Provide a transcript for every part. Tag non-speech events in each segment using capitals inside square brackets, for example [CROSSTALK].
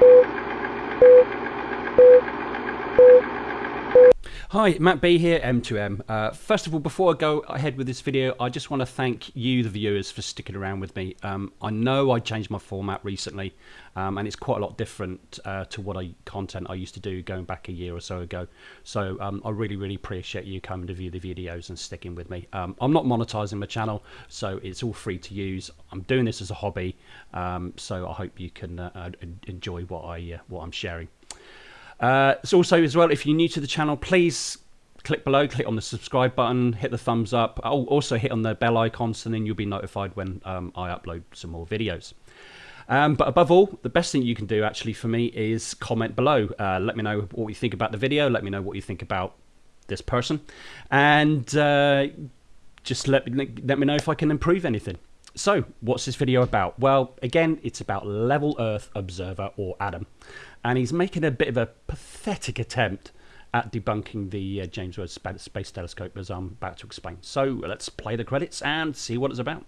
thank you Hi, Matt B here, M2M. Uh, first of all, before I go ahead with this video, I just want to thank you, the viewers, for sticking around with me. Um, I know I changed my format recently, um, and it's quite a lot different uh, to what I content I used to do going back a year or so ago. So um, I really, really appreciate you coming to view the videos and sticking with me. Um, I'm not monetizing my channel, so it's all free to use. I'm doing this as a hobby, um, so I hope you can uh, enjoy what I uh, what I'm sharing. Uh, so also as well, if you're new to the channel, please click below, click on the subscribe button, hit the thumbs up. I'll also hit on the bell icon so then you'll be notified when um, I upload some more videos. Um, but above all, the best thing you can do actually for me is comment below. Uh, let me know what you think about the video. Let me know what you think about this person. And uh, just let let me know if I can improve anything. So, what's this video about? Well, again, it's about Level Earth Observer or Adam. And he's making a bit of a pathetic attempt at debunking the uh, James Webb Space Telescope, as I'm about to explain. So, let's play the credits and see what it's about.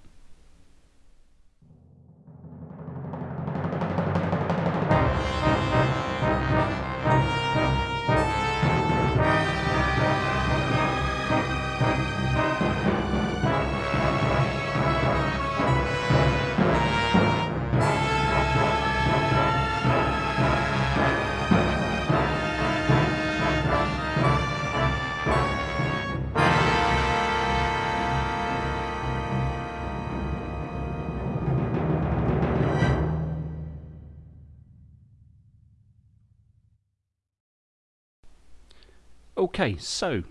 Okay, so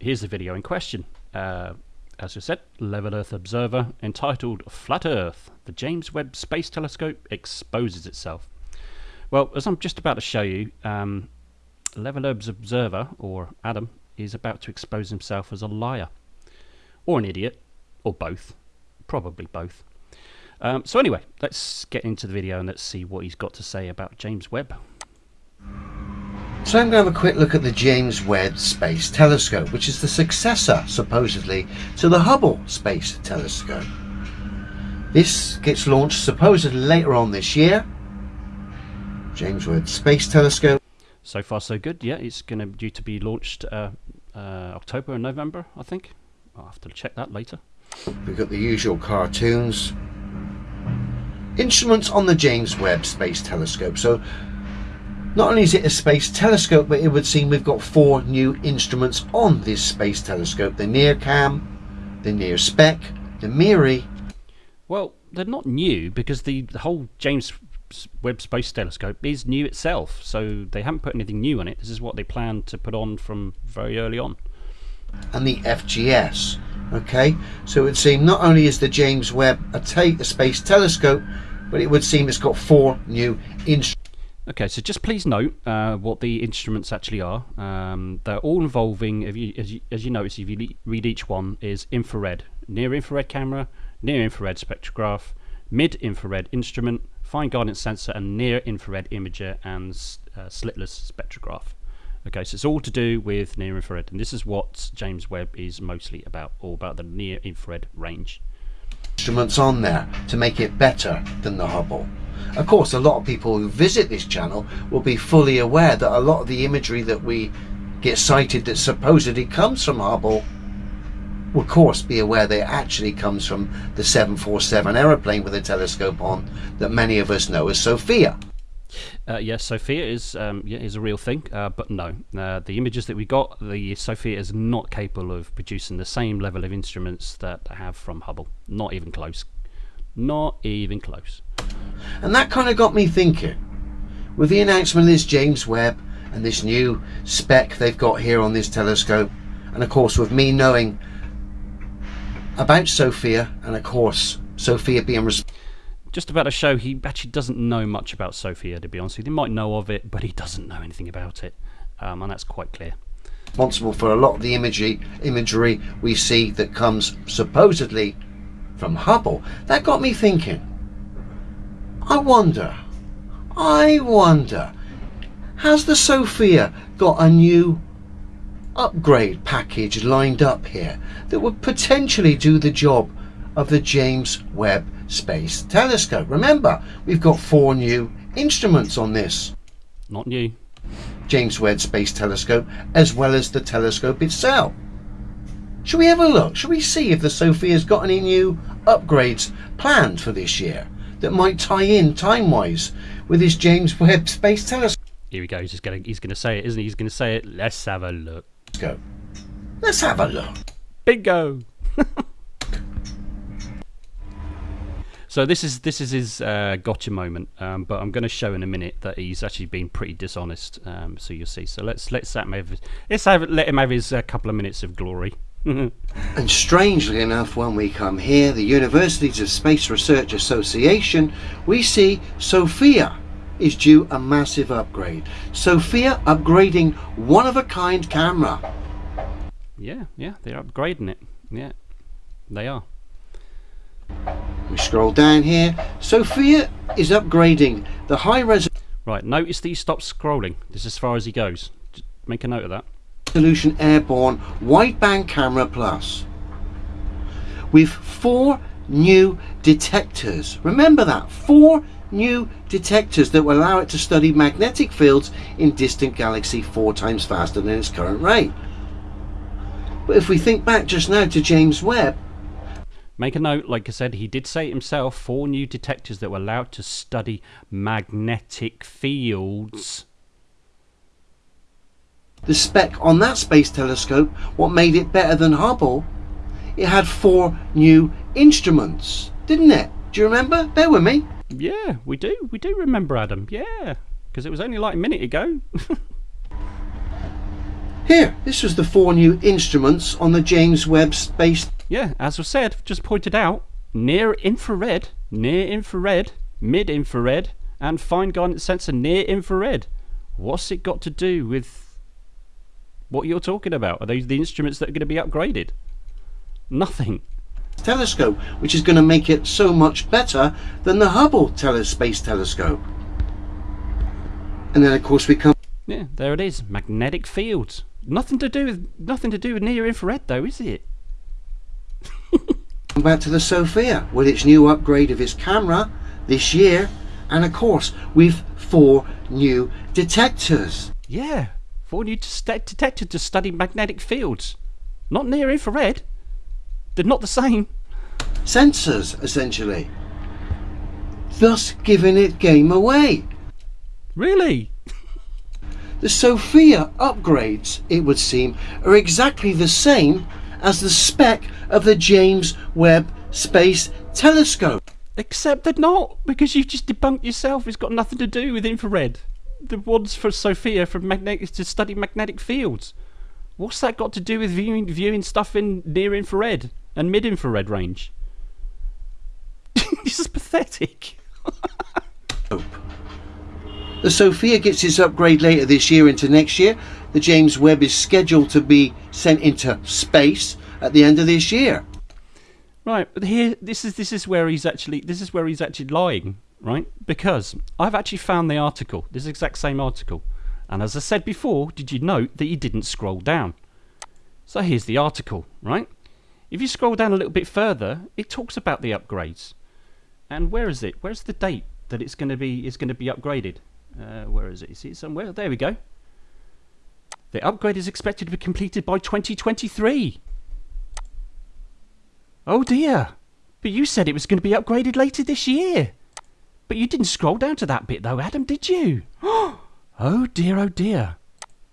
here's the video in question. Uh, as I said, Level Earth Observer entitled Flat Earth, the James Webb Space Telescope exposes itself. Well, as I'm just about to show you, um, Level Earth Observer, or Adam, is about to expose himself as a liar. Or an idiot, or both. Probably both. Um, so anyway, let's get into the video and let's see what he's got to say about James Webb. So I'm going to have a quick look at the James Webb Space Telescope, which is the successor, supposedly, to the Hubble Space Telescope. This gets launched supposedly later on this year. James Webb Space Telescope. So far so good, yeah, it's going to due to be launched uh, uh, October and November, I think. I'll have to check that later. We've got the usual cartoons. Instruments on the James Webb Space Telescope. So not only is it a space telescope, but it would seem we've got four new instruments on this space telescope. The NIRCam, the NIRSPEC, the MIRI. Well, they're not new because the, the whole James Webb Space Telescope is new itself. So they haven't put anything new on it. This is what they plan to put on from very early on. And the FGS. Okay, so it would seem not only is the James Webb a, a space telescope, but it would seem it's got four new instruments. Okay, so just please note uh, what the instruments actually are. Um, they're all involving, you, as, you, as you notice, if you read each one, is infrared, near infrared camera, near infrared spectrograph, mid infrared instrument, fine guidance sensor, and near infrared imager and uh, slitless spectrograph. Okay, so it's all to do with near infrared, and this is what James Webb is mostly about, all about the near infrared range. Instruments on there to make it better than the Hubble. Of course, a lot of people who visit this channel will be fully aware that a lot of the imagery that we get cited that supposedly comes from Hubble will of course be aware that it actually comes from the 747 aeroplane with a telescope on that many of us know as SOFIA. Uh, yes, SOFIA is um, yeah, is a real thing, uh, but no, uh, the images that we got, the SOFIA is not capable of producing the same level of instruments that I have from Hubble. Not even close. Not even close. And that kind of got me thinking. With the announcement of this James Webb and this new spec they've got here on this telescope, and of course with me knowing about SOFIA, and of course SOFIA being just about to show he actually doesn't know much about SOFIA to be honest with you. He might know of it, but he doesn't know anything about it. Um, and that's quite clear. Responsible for a lot of the imagery, imagery we see that comes supposedly from Hubble. That got me thinking. I wonder, I wonder, has the SOFIA got a new upgrade package lined up here that would potentially do the job of the James Webb Space Telescope? Remember, we've got four new instruments on this Not new. James Webb Space Telescope as well as the telescope itself. Shall we have a look? Shall we see if the SOFIA's got any new upgrades planned for this year that might tie in time-wise with his James Webb Space Telescope? Here we go. He's just gonna he's gonna say it, isn't he? He's gonna say it. Let's have a look. Go let's have a look. Bingo. [LAUGHS] so this is this is his uh, gotcha moment, um, but I'm going to show in a minute that he's actually been pretty dishonest. Um, so you'll see. So let's let's have him, let's have let him have his uh, couple of minutes of glory. Mm-hmm. and strangely enough, when we come here, the Universities of Space Research Association, we see SOFIA is due a massive upgrade. SOFIA upgrading one of a kind camera. Yeah, yeah, they're upgrading it. Yeah, they are. We scroll down here. SOFIA is upgrading the high res. Right, notice that he stops scrolling. This is as far as he goes. Just make a note of that. Resolution Airborne Wideband Camera Plus. With four new detectors. Remember that. Four new detectors that will allow it to study magnetic fields in distant galaxy four times faster than its current rate. But if we think back just now to James Webb, Make a note, like I said, he did say it himself four new detectors that were allowed to study magnetic fields. The spec on that space telescope, what made it better than Hubble, it had four new instruments, didn't it? Do you remember? Bear with me. Yeah, we do. We do remember Adam. Yeah, because it was only like a minute ago. [LAUGHS] Here, this was the four new instruments on the James Webb Space. Yeah, as was said, just pointed out, near infrared, near infrared, mid infrared, and fine guidance sensor near infrared. What's it got to do with what you're talking about? Are those the instruments that are going to be upgraded? Nothing. Telescope, which is going to make it so much better than the Hubble tele Space Telescope. And then, of course, we come. Yeah, there it is. Magnetic fields. Nothing to do with nothing to do with near infrared, though, is it? [LAUGHS] back to the SOFIA with its new upgrade of its camera this year, and of course, with four new detectors. Yeah, four new detectors to study magnetic fields. Not near infrared. They're not the same. Sensors, essentially. Thus giving it game away. Really? [LAUGHS] The SOFIA upgrades, it would seem, are exactly the same as the spec of the James Webb Space Telescope. Except they're not, because you've just debunked yourself. It's got nothing to do with infrared. The ones for SOFIA for magnetic to study magnetic fields. What's that got to do with viewing viewing stuff in near infrared and mid infrared range? [LAUGHS] this is pathetic. [LAUGHS] The SOFIA gets its upgrade later this year into next year. The James Webb is scheduled to be sent into space at the end of this year. Right, but here this is this is where he's actually this is where he's actually lying, right? Because I've actually found the article, this exact same article. And as I said before, did you note that you didn't scroll down? So here's the article, right? If you scroll down a little bit further, it talks about the upgrades. And where is it? Where's the date that it's going to be is going to be upgraded? Uh, where is it? Is it somewhere? There we go. The upgrade is expected to be completed by 2023. Oh dear. But you said it was going to be upgraded later this year. But you didn't scroll down to that bit though, Adam, did you? [GASPS] oh dear, oh dear.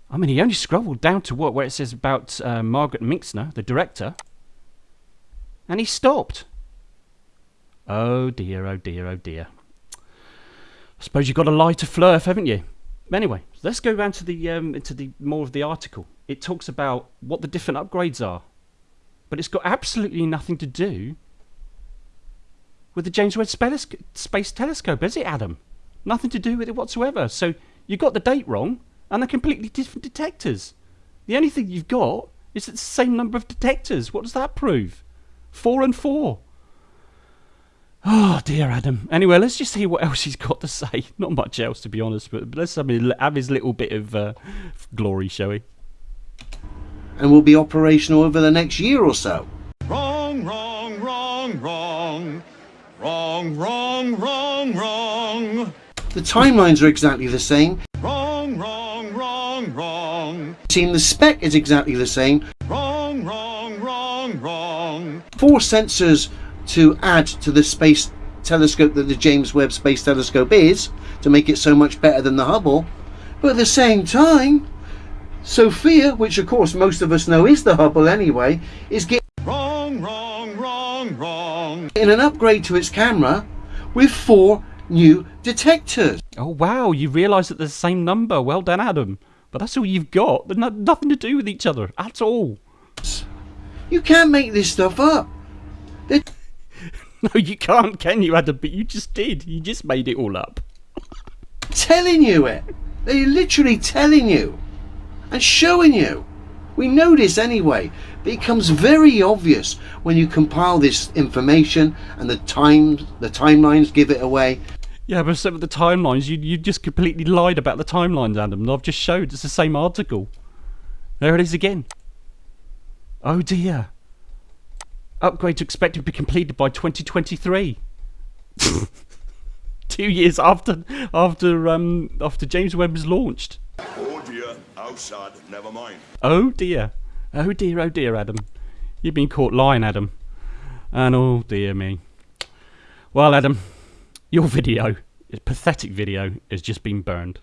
I mean, he only scrolled down to what, where it says about uh, Margaret Meixner, the director. And he stopped. Oh dear, oh dear, oh dear. I suppose you've got a lie to Flurf, haven't you? Anyway, let's go down to the um, into the more of the article. It talks about what the different upgrades are, but it's got absolutely nothing to do with the James Webb Space Telescope, is it, Adam? Nothing to do with it whatsoever. So you got the date wrong, and they're completely different detectors. The only thing you've got is it's the same number of detectors. What does that prove? Four and four. Oh dear, Adam. Anyway, let's just see what [LAUGHS] else he's got to say. Not much else, to be honest, but let's have his little bit of uh, glory, shall we? And will be operational over the next year or so. Wrong, wrong, wrong, wrong. Wrong, wrong, wrong, wrong. The timelines are exactly the same. Wrong, wrong, wrong, wrong. Team, the spec is exactly the same. Wrong, wrong, wrong, wrong. Four sensors to add to the space telescope that the James Webb Space Telescope is to make it so much better than the Hubble. But at the same time, SOFIA, which of course most of us know is the Hubble anyway, is getting wrong. an upgrade to its camera with four new detectors. Oh wow, you realise that they're the same number. Well done, Adam. But that's all you've got. They're not, nothing to do with each other at all. You can't make this stuff up. They're [LAUGHS] No, you can't, can you, Adam? But you just did. You just made it all up. telling you it. They're literally telling you and showing you. We know this anyway, but it becomes very obvious when you compile this information and the times, the timelines give it away. Yeah, but some of the timelines, you you just completely lied about the timelines, Adam. I've just showed it's the same article. There it is again. Oh dear. Upgrade to expected to be completed by 2023. [LAUGHS] Two years after after um after James Webb was launched. Oh outside, never mind. Oh dear. Oh dear, oh dear, Adam. You've been caught lying, Adam. And oh dear me. Well, Adam, your video, pathetic video, has just been burned.